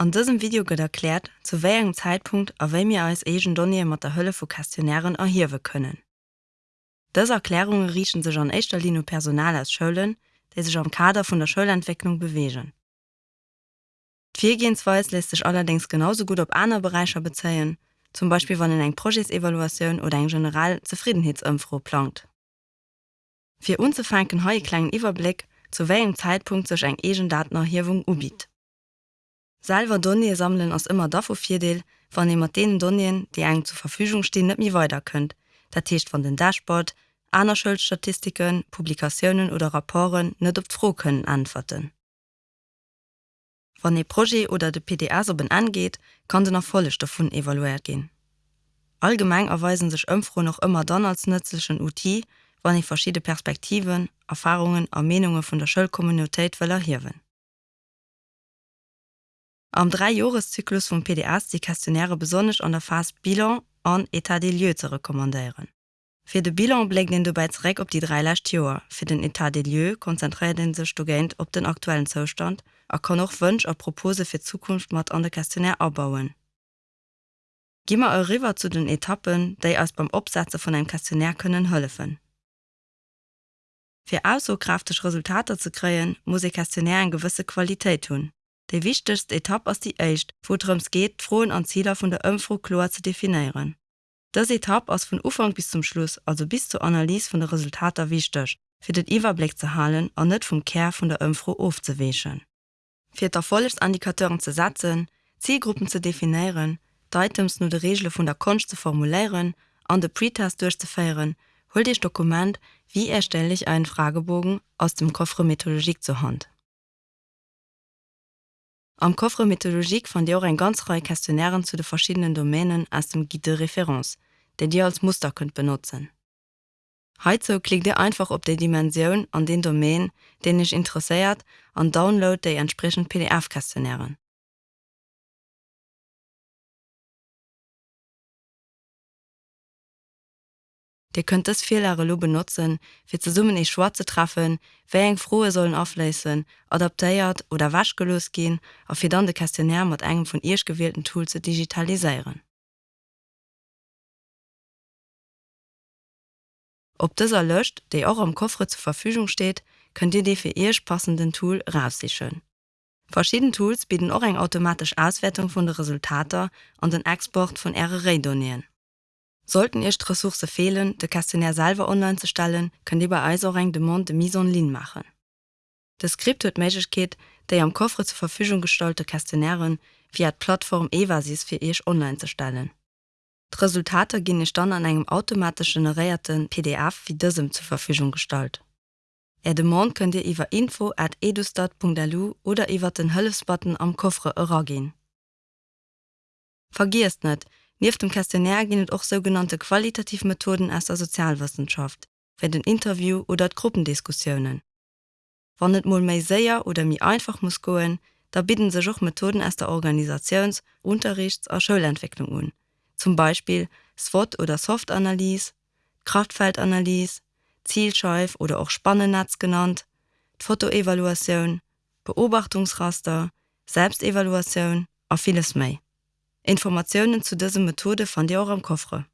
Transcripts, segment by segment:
An diesem Video wird erklärt, zu welchem Zeitpunkt a wem mir als Egen Donnie mat der Hölle vu Kastionären erhirwe können. Das Erklärungen riechen sich an echtter Linie Personal als Schulen, die sich am Kader von der Schulentwicklung bewegen. Viergehensweis lässt sich allerdings genauso gut op andere Bereicher bezeihen, zum Beispiel wann in eng Projektevaluation oder eng general Zufriedenheitsumfro plant. Für unzufeinken heue kleinen Überblick, zu welchem Zeitpunkt sich eng Egendatenerhebung ubietet. Salver Donnie sammeln ass immer da vierdeel, wann immer den Donien, die eng zur Verfügung stehen net mir weiter könnt, dat Techt von den Dashboard, aner Schuldstatistiken, Publikationen oder Rapporten net op froh können antworten. Wann e Projekt oder de PDA soben angeht, kann den nach volle davon evaluiert gehen. Allgemein erweisen sich Ömfro noch immer dann als nützlichen UT, wann ich verschiedene Perspektiven, Erfahrungen, Ermenungen von der Schulkommunität will erhirwen. Am drei Joreszyklus vom PDAs die Kastionäre besonders an der Phase Bilan an Etat des lieux zu rekommandieren. Für de Bilan bleg den bereits op die drei Lastjoer. Für den Etat des lieux konzentriert den se Student op den aktuellen Zustand, er kann noch wünsch a Propose für Zukunft mat an der Kastionär abbauen. Gimmer eu River zu den Etappen, déi als beim Obsatze von einem Kastionär können höllefen. Für aussokraftisch Resultate zu kreen, muss ich Kastionär en gewisse Qualität tun. De wichtigste Etapp aus die Echt, worums geht frohen an Zieler von der Ömfrolor zu definieren. Das Etapp aus von Ufang bis zum Schluss, also bis zur Analyse von der Resultate wichtig, für den Iwerblick zu halen an net vom Ker von der Ömfro aufzuwäschen. Für der Follegsindikatoren zu setzen, Zielgruppen zu definieren, Datums nur de Regel von der Konst zu formulieren, an de Pretest durchzufeieren, hol dich Dokument, wie erstelle ich einen Fragebogen aus dem Kofre Methodologik zur Hand. Am Kofre Methodologik fand ihr auch ein ganz reihe Questionären zu den verschiedenen Domänen aus dem Guide de Referenz, der dir als Muster könnt benutzen. Heute klickt ihr einfach op der Dimension an den Domain, den ich interessiert an Download der entsprechend PDF-Questionären. Dir könnt es Fehler lo benutzen, fir ze summen ich schwarze treffen, wer eng frohe sollen auflesen, adaptéiert oder waschgelos gehen, auf fir dann de Kastionär mat engem von ihrsch gewählten Tool zu digitalisieren. Ob dieser löscht, der auch am Kofre zur Verfügung steht, könnt ihr die für ihrsch passenden Tool raussichern. Verschiedene Tools bieten auch eng automatisch Auswertung von der Resultate und den Export von RRA donieren. Sollten ihr Ressource fehlen, de Kastionär Salver online zu stellen, könnt ihr bei Eisoreng de Mont de Mison Lin machen. Das Skript hue Magic der am Kofre zur Verfügung gestolte Kastionären wie hat Plattform Evasis für ich online zu stellen. Die Resultate gehen nicht dann an einem automatisch generierten PDF wie diesem zur Verfügung gestalt. Er demont könnt ihr über info@ edustat.lu oder über den Höllesbutton am Kofre Euro gehen. Vergisst nicht, Nief dem Kastionär ginet auch sogenannte Qualitativmethoden aus der Sozialwissenschaft, für den Interview oder Gruppendiskussionen. Wann net mul méi séier oder mi einfach muss goen, da bitten se joch Methoden aus der Organisations-, Unterrichts- a Schulentwicklung un. Zum Beispiel SWOT oder Softanalyse, Kraftfeldanalyse, Zielscheif oder auch Spannennetz genannt, Fotoevaluation, Beobachtungsraster, Selbstevaluation a vieles méi. Informationen zu dieser Methode fand ihr auch am Kofre.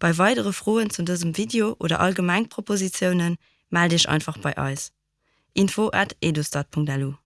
Bei weitere Frohen zu diesem Video oder Allgemeinpropositionen melde ich einfach bei Eis. Info@ edustat.lu